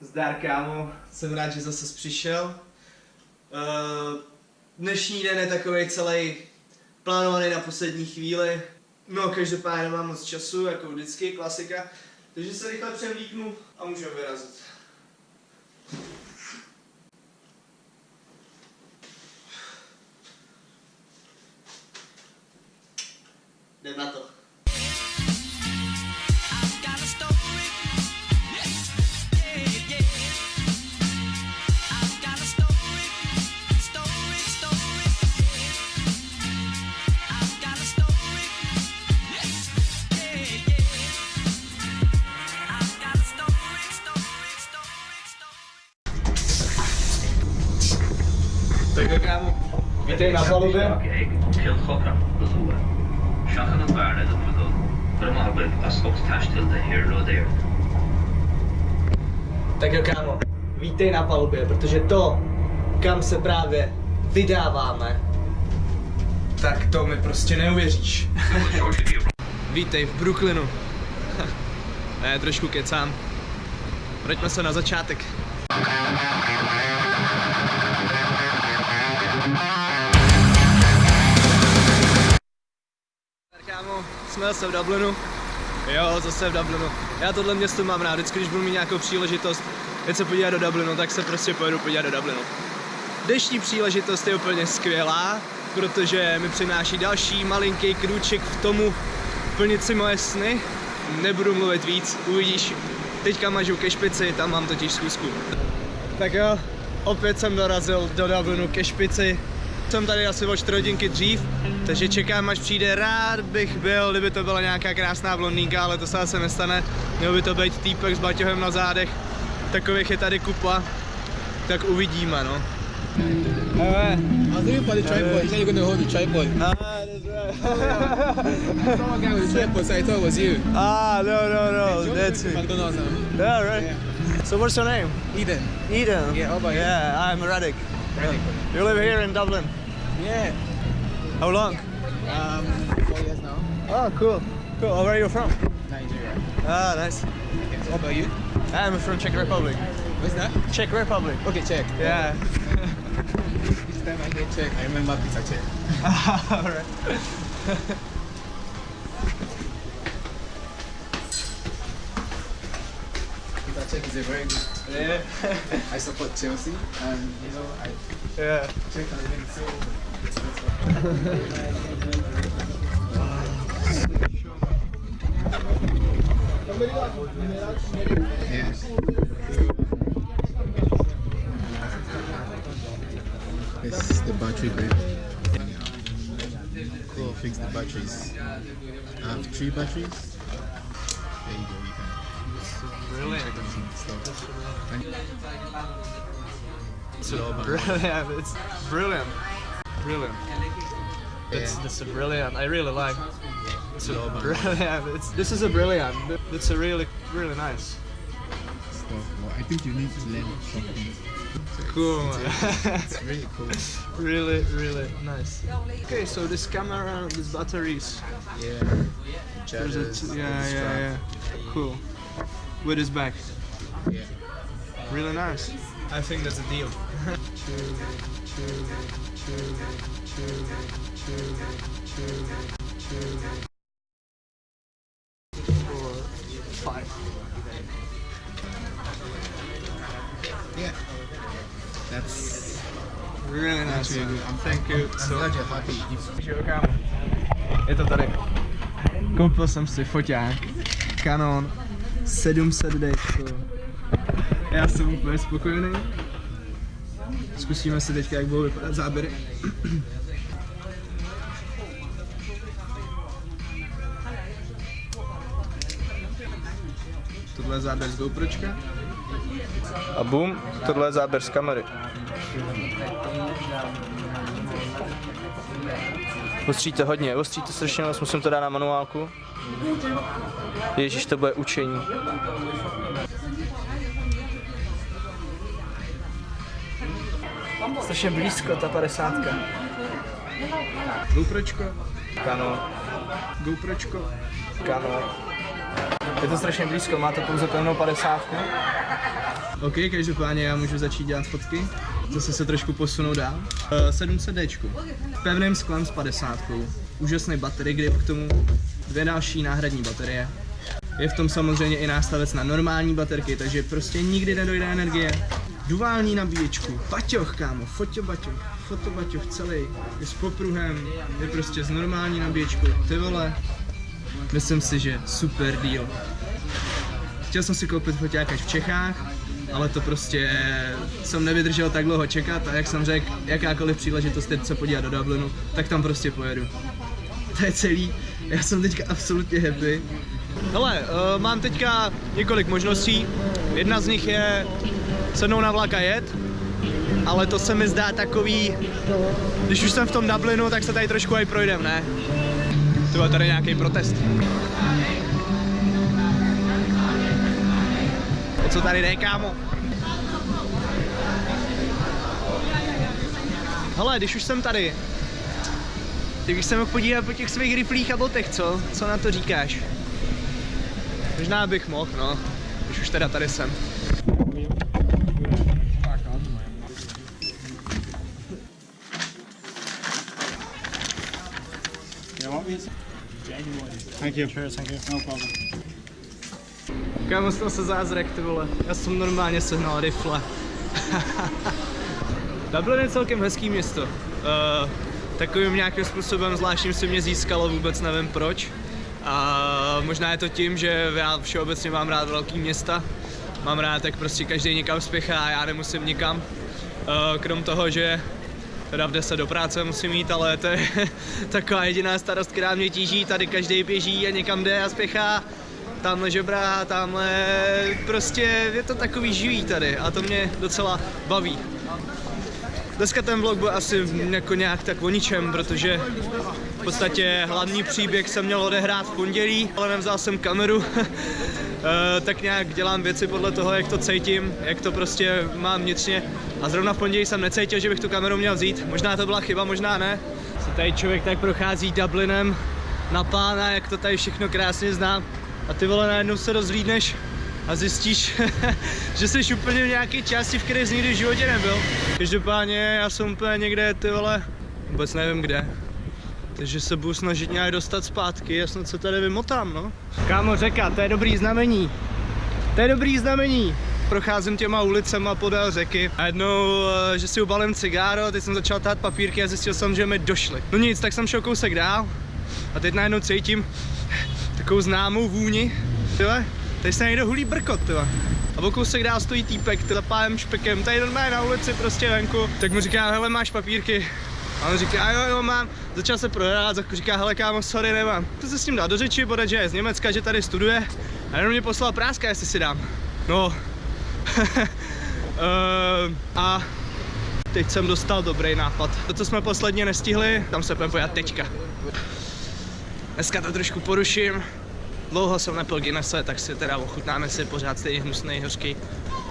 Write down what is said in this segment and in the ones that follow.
Zdar kámo, jsem rád, že zase přišel. Uh, dnešní den je takový celý plánovaný na poslední chvíli. No, každopádně nemám moc času, jako vždycky, klasika. Takže se rychle převlíknu a můžeme vyrazit. Jdem na to. Vítej na palubě. Tak jo, kámo. Vítej na palubě, protože to, kam se právě vydáváme, tak to mi prostě neuvěříš. Vítej v Brooklynu. ne, trošku kecám. Vraťme se na začátek. Jsme zase v Dublinu. Jo, zase v Dublinu. Já tohle město mám rád, vždycky, když budu mít nějakou příležitost jet se podívat do Dublinu, tak se prostě pojedu podívat do Dublinu. Dnešní příležitost je úplně skvělá, protože mi přináší další malinký krůček v tomu plnit si moje sny. Nebudu mluvit víc, uvidíš. Teďka mažu ke špici, tam mám totiž zkusku. Tak jo, opět jsem dorazil do Dublinu ke špici. Jsem tady asi o 4 hodinky dřív, takže čekám, až přijde. Rád bych byl, kdyby to byla nějaká krásná blondýnka, ale to se asi nestane. Měl by to být týpek s baťohem na zádech. Takových je tady kupa. Tak uvidíme, no. Hele. I was looking for the tripod. You said you're going to hold the tripod. Ah, that's right. Saw a guy with the tripod, so I thought it was you. ah, no, no, no, that's it. McDonald's. Huh? Yeah, right. So what's your name? Eden. Eden. Yeah, how about you? Yeah, I'm Radek. Radek. You live here in Dublin. Yeah. How long? Um, four years now. Oh, cool. Cool. Oh, where are you from? Nigeria. Ah, nice. Okay, so how about you? I'm from Czech Republic. What's that? Czech Republic. Okay, Czech. Yeah. Each time I get check, I remember Peter check. Alright. Peter check is a very good. Yeah. I support Chelsea, and you know I yeah. check has been so. This is the battery bed. Cool, fix the batteries. I have three batteries. There you go, you can Brilliant. stuff. And It's Slow but brilliant. It's brilliant. Brilliant. It's, Yeah. it's a brilliant. I really like. It's a brilliant. It's, this is a brilliant. It's a really, really nice. stuff. Well, I think you need to learn something. Cool. It's really cool. really, really nice. Okay, so this camera, these batteries. Yeah. There's a Chargers, yeah, yeah, yeah. Cool. With his back. yeah. Really nice. I think that's a deal. Yeah. That's Really nice. I'm Thank you. I'm So glad you're happy. Je to tady. Koupil jsem si foťák. Canon 700D. Já jsem úplně spokojený. Zkusíme si teďka, jak budou vypadat záběry. Tohle je záběr z GoPročka. A boom, tohle je záběr z kamery. Ostříte hodně, ostříte strašně moc, musím to dát na manuálku. Ježíš, to bude učení. Strašně blízko ta padesátka. GoPročko. Kano. GoPročko. Kano. Je to strašně blízko, máte pouze pevnou padesátku. OK, každopádně já můžu začít dělat fotky. Zase se trošku posunu dál. Uh, 700D. Pevným sklem s 50. Úžasný battery grip k tomu. Dvě další náhradní baterie. Je v tom samozřejmě i nástavec na normální baterky, takže prostě nikdy nedojde energie. Duální nabíječku, baťoch kámo, fotobaťoch, fotobaťoch celý, je s popruhem, je prostě s normální nabíječkou, ty vole. Myslím si, že super deal. Chtěl jsem si koupit foťákač v Čechách, ale to prostě jsem nevydržel tak dlouho čekat a jak jsem řekl, jakákoliv příležitost teď se podívat do Dublinu, tak tam prostě pojedu. To je celý, já jsem teďka absolutně happy. Hele, uh, mám teďka několik možností. Jedna z nich je sednout na vlak a jet, ale to se mi zdá takový, když už jsem v tom Dublinu, tak se tady trošku aj projdem, ne? To je tady nějaký protest. O co tady jde, kámo? Hele, když už jsem tady, tak bych se mohl podívat po těch svých riflích a botech, co? Co na to říkáš? Možná bych mohl, no. Když už teda tady jsem. Thank you. Cheers, thank you. No problem. Kámo, stal se zázrak, ty vole. Já jsem normálně sehnal rifle. Dublin je celkem hezký město. Uh, takovým nějakým způsobem zvláštním se mě získalo, vůbec nevím proč. A možná je to tím, že já všeobecně mám rád velký města. Mám rád, jak prostě každý někam spěchá a já nemusím nikam. Uh, krom toho, že teda v 10 do práce musím jít, ale to je taková jediná starost, která mě tíží. Tady každý běží a někam jde a spěchá. Tamhle žebrá, tamhle prostě je to takový živý tady a to mě docela baví. Dneska ten vlog byl asi jako nějak tak o ničem, protože v podstatě hlavní příběh jsem měl odehrát v pondělí, ale nevzal jsem kameru. Eh, tak nějak dělám věci podle toho, jak to cítím, jak to prostě mám vnitřně. A zrovna v pondělí jsem necítil, že bych tu kameru měl vzít. Možná to byla chyba, možná ne. Se tady člověk tak prochází Dublinem na pána, jak to tady všechno krásně znám. A ty vole najednou se rozhlídneš a zjistíš, že jsi úplně v nějaké části, v které jsi nikdy v životě nebyl. Každopádně já jsem úplně někde, ty vole, vůbec nevím kde. Takže se budu snažit nějak dostat zpátky, já snad se tady vymotám, no. Kámo, řeka, to je dobrý znamení. To je dobrý znamení. Procházím těma ulicema podél řeky a jednou, eh, že si ubalím cigáro, teď jsem začal tát papírky a zjistil jsem, že mi došly. No nic, tak jsem šel kousek dál a teď najednou cítím takovou známou vůni. Tyhle, tady se někdo hulí brkot, tyhle. A o kousek dál stojí týpek, zapálem špekem, tady normálně na ulici, prostě venku. Tak mu říká, hele, máš papírky? A on říká, jo, jo, mám. Začal se prohrát, říká, hele, kámo, sorry, nemám. To se s ním dal do řeči, bude, že je z Německa, že tady studuje. A jenom mě poslal práska, jestli si dám. No. uh, a teď jsem dostal dobrý nápad. To, co jsme posledně nestihli, tam se půjdeme pojat teďka. Dneska to trošku poruším. Dlouho jsem nepil Guinnesse, tak si teda ochutnáme si pořád stejně hnusný, hořký,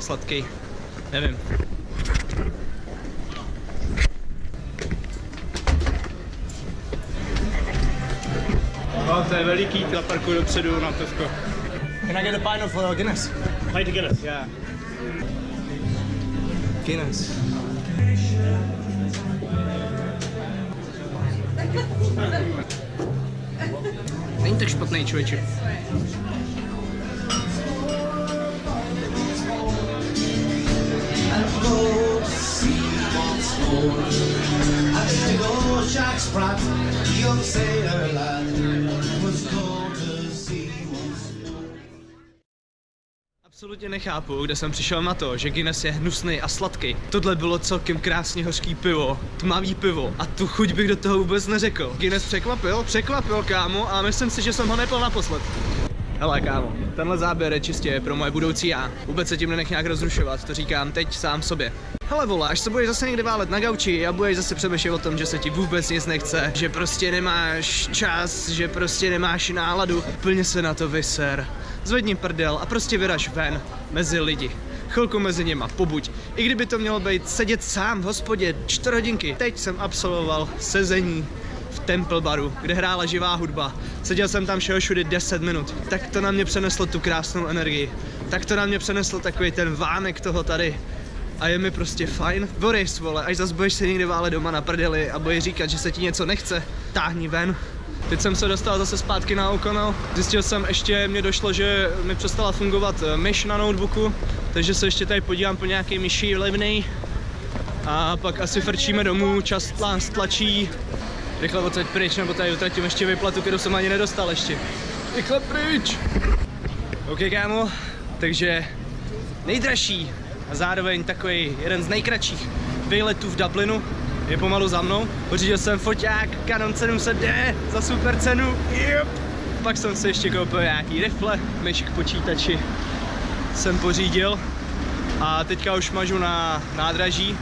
sladký. Nevím. No, to je veliký, ty parkuju dopředu na pivko. Can I get a pint of uh, Guinness? Pint of Guinness. Yeah. Guinness. Není tak špatný člověče. Jack Sprat, young sailor lad, Absolutně nechápu, kde jsem přišel na to, že Guinness je hnusný a sladký. Tohle bylo celkem krásně hořký pivo, tmavý pivo a tu chuť bych do toho vůbec neřekl. Guinness překvapil, překvapil kámo a myslím si, že jsem ho nepil naposled. Hele kámo, tenhle záběr je čistě pro moje budoucí já. Vůbec se tím nenech nějak rozrušovat, to říkám teď sám sobě. Hele vole, až se budeš zase někde válet na gauči a budeš zase přemýšlet o tom, že se ti vůbec nic nechce, že prostě nemáš čas, že prostě nemáš náladu, plně se na to vyser. Zvedni prdel a prostě vyraž ven, mezi lidi. Chvilku mezi něma, pobuď. I kdyby to mělo být sedět sám v hospodě čtyři hodinky. Teď jsem absolvoval sezení v Temple Baru, kde hrála živá hudba. Seděl jsem tam všeho všude 10 minut. Tak to na mě přeneslo tu krásnou energii. Tak to na mě přeneslo takový ten vánek toho tady. A je mi prostě fajn. Boris, vole, až zas budeš se někde vále doma na prdeli a budeš říkat, že se ti něco nechce, táhni ven. Teď jsem se dostal zase zpátky na O'Connell. Zjistil jsem ještě, mě došlo, že mi přestala fungovat eh, myš na notebooku, takže se ještě tady podívám po nějaký myši levnej. A pak asi frčíme domů, čas tlás tlačí. Rychle odsaď pryč, nebo tady utratím ještě vyplatu, kterou jsem ani nedostal ještě. Rychle pryč! OK, kámo, takže nejdražší a zároveň takový jeden z nejkratších výletů v Dublinu je pomalu za mnou. Pořídil jsem foťák Canon 700D za super cenu. Yep. Pak jsem si ještě koupil nějaký rifle, myš k počítači jsem pořídil a teďka už mažu na nádraží.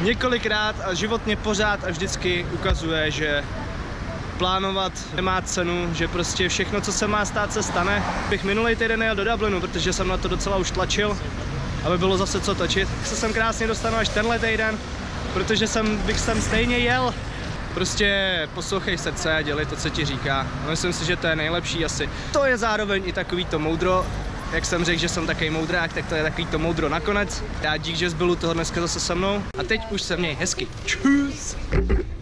Několikrát a život mě pořád a vždycky ukazuje, že plánovat nemá cenu, že prostě všechno, co se má stát, se stane. Bych minulý týden jel do Dublinu, protože jsem na to docela už tlačil, aby bylo zase co točit. Tak se sem krásně dostanu až tenhle týden, protože jsem, bych sem stejně jel. Prostě poslouchej srdce dělej to, co ti říká. Myslím si, že to je nejlepší asi. To je zároveň i takový to moudro, jak jsem řekl, že jsem takový moudrák, tak to je takový to moudro nakonec. Já dík, že jsi byl u toho dneska zase se mnou. A teď už se měj hezky. Čus!